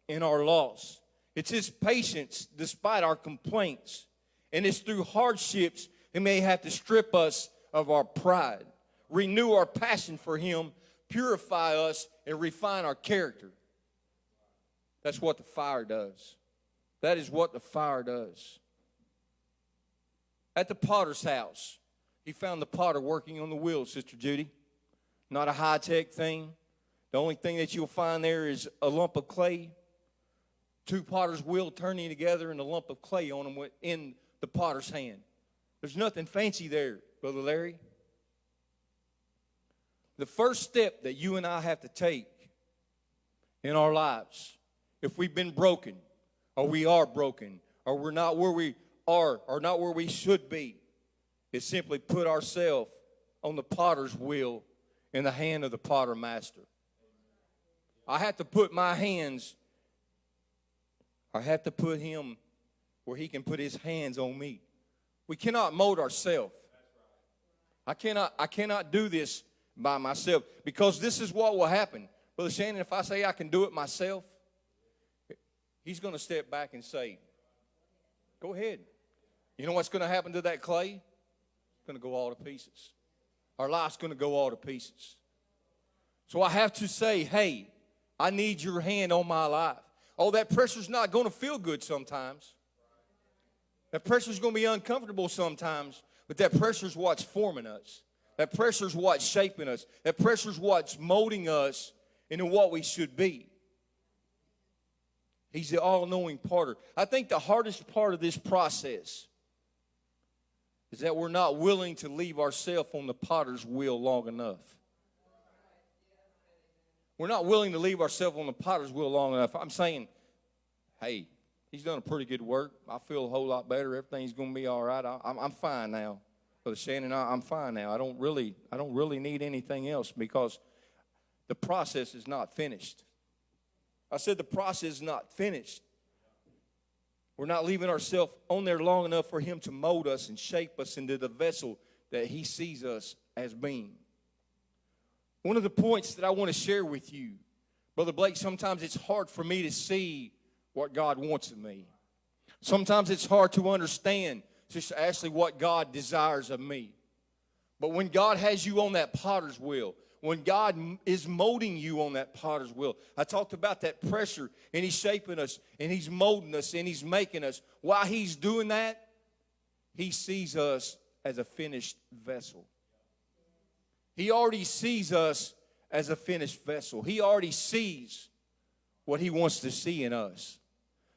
in our loss, it's His patience despite our complaints. And it's through hardships He may have to strip us of our pride, renew our passion for Him, purify us, and refine our character. That's what the fire does. That is what the fire does. At the potter's house, he found the potter working on the wheel, Sister Judy. Not a high tech thing. The only thing that you'll find there is a lump of clay, two potter's wheel turning together, and a lump of clay on them in the potter's hand. There's nothing fancy there, Brother Larry. The first step that you and I have to take in our lives, if we've been broken, or we are broken, or we're not where we are, or not where we should be, is simply put ourselves on the potter's wheel in the hand of the potter master. I have to put my hands, I have to put him where he can put his hands on me. We cannot mold ourselves. I cannot, I cannot do this by myself because this is what will happen. Brother Shannon, if I say I can do it myself, he's going to step back and say, Go ahead. You know what's going to happen to that clay? It's going to go all to pieces. Our life's going to go all to pieces. So I have to say, hey, I need your hand on my life. Oh, that pressure's not going to feel good sometimes. That pressure's going to be uncomfortable sometimes, but that pressure's what's forming us. That pressure's what's shaping us. That pressure's what's molding us into what we should be. He's the all knowing parter. I think the hardest part of this process is that we're not willing to leave ourselves on the potter's wheel long enough. We're not willing to leave ourselves on the potter's wheel long enough. I'm saying, hey, he's done a pretty good work. I feel a whole lot better. Everything's going to be all right. I, I'm, I'm fine now. Brother Shannon, I, I'm fine now. I don't really, I don't really need anything else because the process is not finished. I said the process is not finished. We're not leaving ourselves on there long enough for Him to mold us and shape us into the vessel that He sees us as being. One of the points that I want to share with you, Brother Blake, sometimes it's hard for me to see what God wants of me. Sometimes it's hard to understand just actually what God desires of me. But when God has you on that potter's wheel, when God is molding you on that potter's wheel. I talked about that pressure, and He's shaping us, and He's molding us, and He's making us. While He's doing that, He sees us as a finished vessel. He already sees us as a finished vessel. He already sees what He wants to see in us.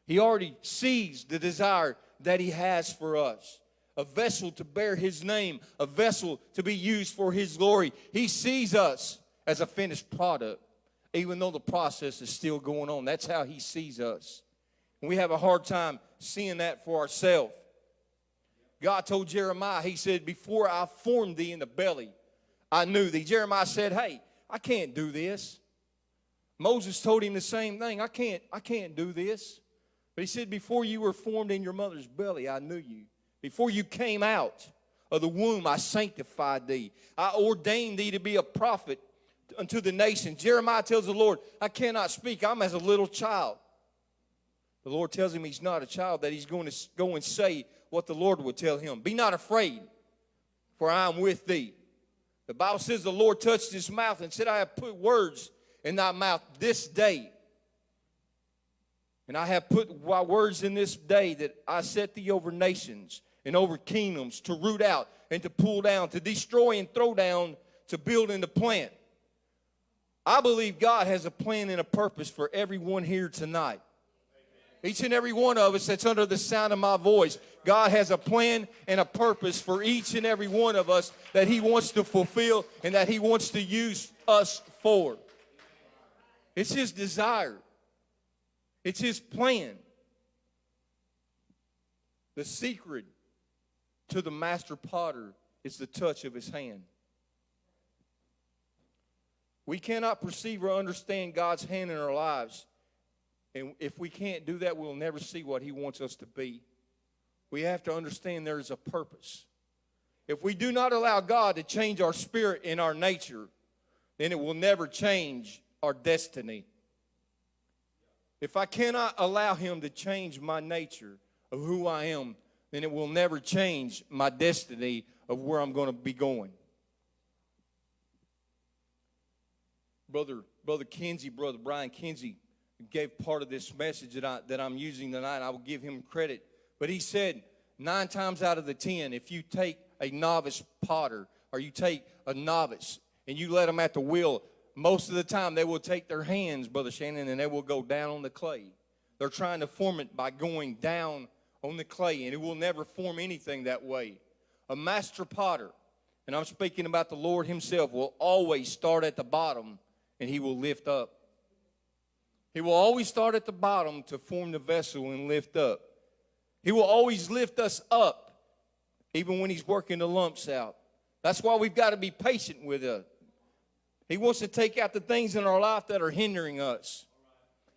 He already sees the desire that He has for us a vessel to bear his name, a vessel to be used for his glory. He sees us as a finished product, even though the process is still going on. That's how he sees us. And we have a hard time seeing that for ourselves. God told Jeremiah, He said, Before I formed thee in the belly, I knew thee. Jeremiah said, Hey, I can't do this. Moses told him the same thing. I can't, I can't do this. But he said, Before you were formed in your mother's belly, I knew you. Before you came out of the womb, I sanctified thee. I ordained thee to be a prophet unto the nation. Jeremiah tells the Lord, I cannot speak. I'm as a little child. The Lord tells him he's not a child, that he's going to go and say what the Lord would tell him. Be not afraid, for I am with thee. The Bible says the Lord touched his mouth and said, I have put words in thy mouth this day. And I have put my words in this day that I set thee over nations and over kingdoms to root out and to pull down, to destroy and throw down, to build and to plant. I believe God has a plan and a purpose for everyone here tonight. Each and every one of us that's under the sound of my voice, God has a plan and a purpose for each and every one of us that He wants to fulfill and that He wants to use us for. It's His desire, it's His plan. The secret to the master potter is the touch of His hand. We cannot perceive or understand God's hand in our lives. And if we can't do that, we'll never see what He wants us to be. We have to understand there is a purpose. If we do not allow God to change our spirit and our nature, then it will never change our destiny. If I cannot allow Him to change my nature of who I am, then it will never change my destiny of where I'm going to be going. Brother, Brother Kinsey, Brother Brian Kinsey gave part of this message that, I, that I'm using tonight. I will give him credit. But he said, nine times out of the ten, if you take a novice potter or you take a novice and you let them at the wheel, most of the time they will take their hands, Brother Shannon, and they will go down on the clay. They're trying to form it by going down on the clay, and it will never form anything that way. A master potter, and I'm speaking about the Lord Himself, will always start at the bottom and He will lift up. He will always start at the bottom to form the vessel and lift up. He will always lift us up, even when He's working the lumps out. That's why we've got to be patient with it. He wants to take out the things in our life that are hindering us,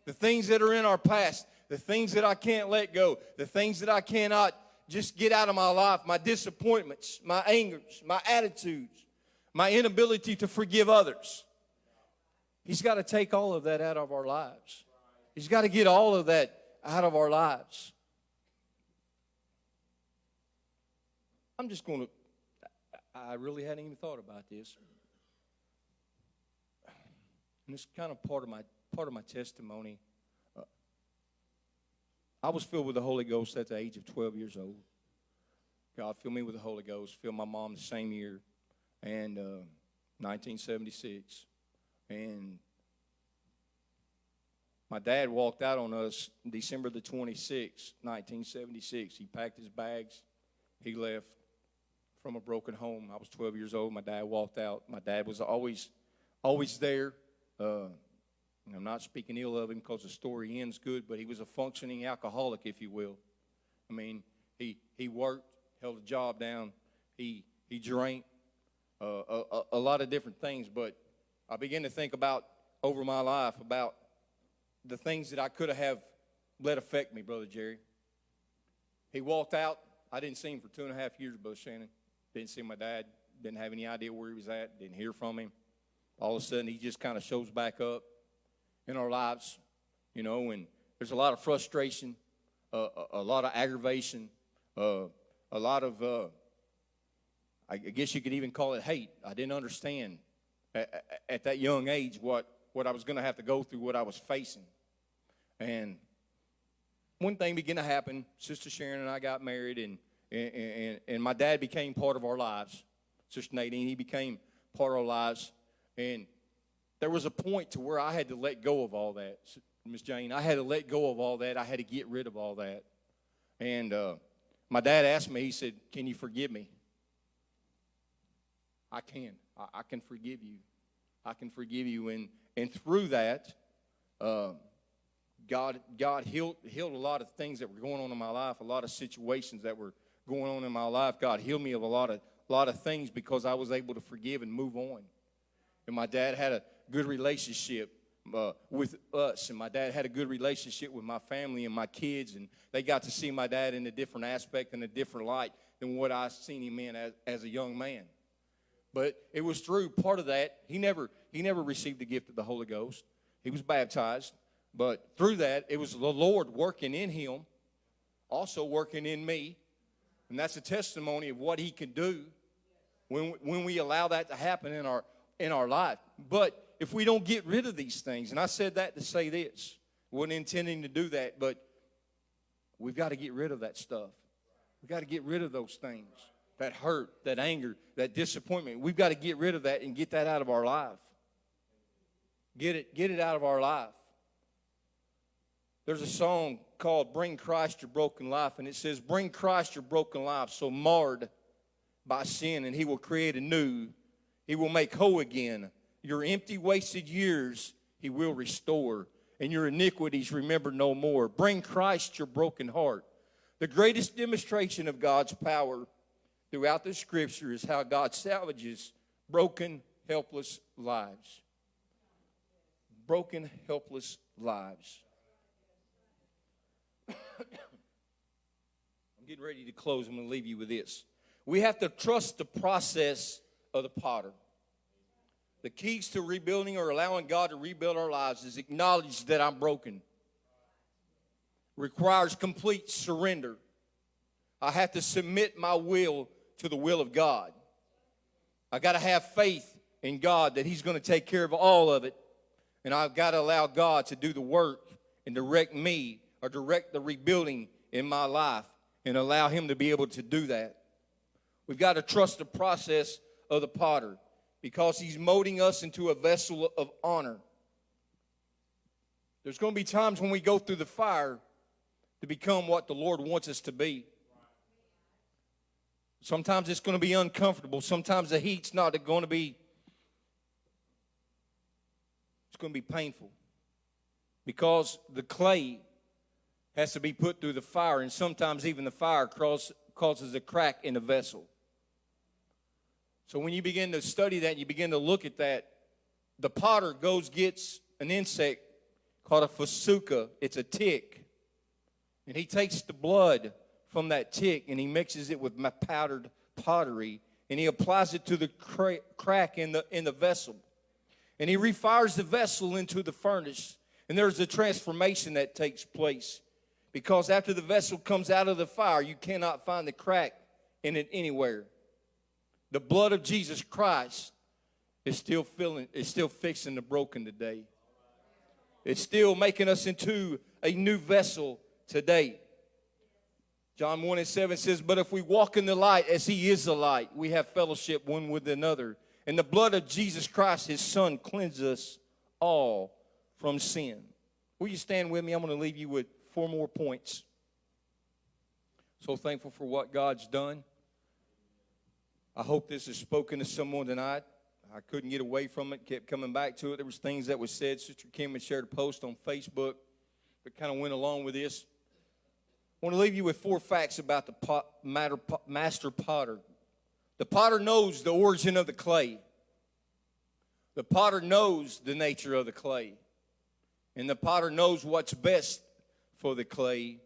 the things that are in our past, the things that I can't let go, the things that I cannot just get out of my life, my disappointments, my angers, my attitudes, my inability to forgive others. He's got to take all of that out of our lives. He's got to get all of that out of our lives. I'm just going to, I really hadn't even thought about this. And it's kind of part of my, part of my testimony. Uh, I was filled with the Holy Ghost at the age of 12 years old. God filled me with the Holy Ghost, filled my mom the same year, and uh, 1976. And my dad walked out on us December the 26th, 1976. He packed his bags. He left from a broken home. I was 12 years old. My dad walked out. My dad was always, always there. Uh, I'm not speaking ill of him because the story ends good, but he was a functioning alcoholic, if you will. I mean, he, he worked, held a job down, he, he drank, uh, a, a lot of different things, but I began to think about over my life about the things that I could have let affect me, Brother Jerry. He walked out. I didn't see him for two and a half years, Brother Shannon. Didn't see my dad. Didn't have any idea where he was at. Didn't hear from him. All of a sudden, he just kind of shows back up in our lives, you know, and there's a lot of frustration, uh, a, a, lot of aggravation, uh, a lot of, uh, I guess you could even call it hate. I didn't understand at, at that young age what, what I was going to have to go through, what I was facing. And one thing began to happen. Sister Sharon and I got married, and, and, and, and my dad became part of our lives. Sister Nadine, he became part of our lives. And there was a point to where I had to let go of all that. Miss Jane, I had to let go of all that. I had to get rid of all that. And uh, my dad asked me, he said, Can you forgive me? I can. I, I can forgive you. I can forgive you. And, and through that, uh, God, God healed, healed a lot of things that were going on in my life, a lot of situations that were going on in my life. God healed me of a lot of, lot of things because I was able to forgive and move on. And my dad had a good relationship uh, with us, and my dad had a good relationship with my family and my kids, and they got to see my dad in a different aspect and a different light than what I seen him in as, as a young man. But it was through part of that. He never he never received the gift of the Holy Ghost. He was baptized, but through that it was the Lord working in him, also working in me, and that's a testimony of what he can do when, when we allow that to happen in our, in our life. But if we don't get rid of these things, and I said that to say this, wasn't intending to do that, but we've got to get rid of that stuff. We've got to get rid of those things that hurt, that anger, that disappointment. We've got to get rid of that and get that out of our life. Get it, get it out of our life. There's a song called Bring Christ Your Broken Life, and it says, Bring Christ your broken life, so marred by sin, and he will create a new. He will make whole again. Your empty, wasted years he will restore, and your iniquities remember no more. Bring Christ your broken heart. The greatest demonstration of God's power throughout the scripture is how God salvages broken, helpless lives. Broken, helpless lives. I'm getting ready to close. I'm going to leave you with this. We have to trust the process of the potter. The keys to rebuilding or allowing God to rebuild our lives is acknowledge that I'm broken. Requires complete surrender. I have to submit my will to the will of God. I got to have faith in God that He's going to take care of all of it. And I've got to allow God to do the work and direct me or direct the rebuilding in my life and allow Him to be able to do that. We've got to trust the process of the potter because he's molding us into a vessel of honor. There's going to be times when we go through the fire to become what the Lord wants us to be. Sometimes it's going to be uncomfortable. Sometimes the heat's not going to be it's going to be painful. Because the clay has to be put through the fire and sometimes even the fire causes a crack in the vessel. So when you begin to study that, you begin to look at that, the potter goes gets an insect called a fasuka. It's a tick. And he takes the blood from that tick and he mixes it with my powdered pottery and he applies it to the cra- crack in the, in the vessel. And he refires the vessel into the furnace. And there's a transformation that takes place. Because after the vessel comes out of the fire, you cannot find the crack in it anywhere. The blood of Jesus Christ is still filling, is still fixing the broken today. It's still making us into a new vessel today. John 1 and 7 says, But if we walk in the light as he is the light, we have fellowship one with another. And the blood of Jesus Christ, his son, cleanses us all from sin. Will you stand with me? I'm going to leave you with four more points. So thankful for what God's done. I hope this has spoken to someone tonight. I couldn't get away from it, kept coming back to it. There was things that was said. Sister Kim had shared a post on Facebook that kind of went along with this. I want to leave you with four facts about the pot, matter, master potter. The potter knows the origin of the clay. The potter knows the nature of the clay. And the potter knows what's best for the clay.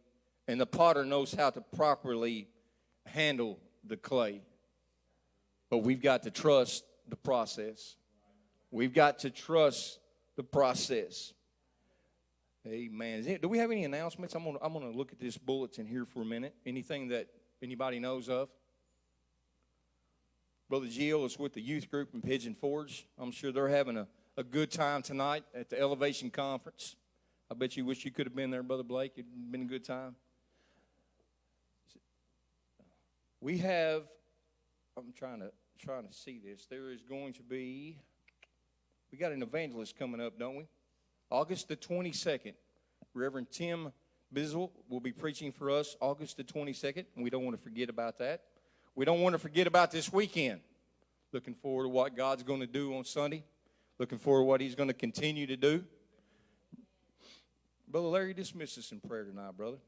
And the potter knows how to properly handle the clay. But we've got to trust the process. We've got to trust the process. Amen. Do we have any announcements? I'm gonna I'm gonna look at this bulletin here for a minute. Anything that anybody knows of? Brother Gio is with the youth group in Pigeon Forge. I'm sure they're having a, a good time tonight at the Elevation Conference. I bet you wish you could have been there, Brother Blake. It'd been a good time. We have, I'm trying to trying to see this. There is going to be, we got an evangelist coming up, don't we? August the 22nd. Reverend Tim Bizzle will be preaching for us August the 22nd, and we don't want to forget about that. We don't want to forget about this weekend. Looking forward to what God's going to do on Sunday. Looking forward to what He's going to continue to do. Brother Larry, dismiss us in prayer tonight, brother.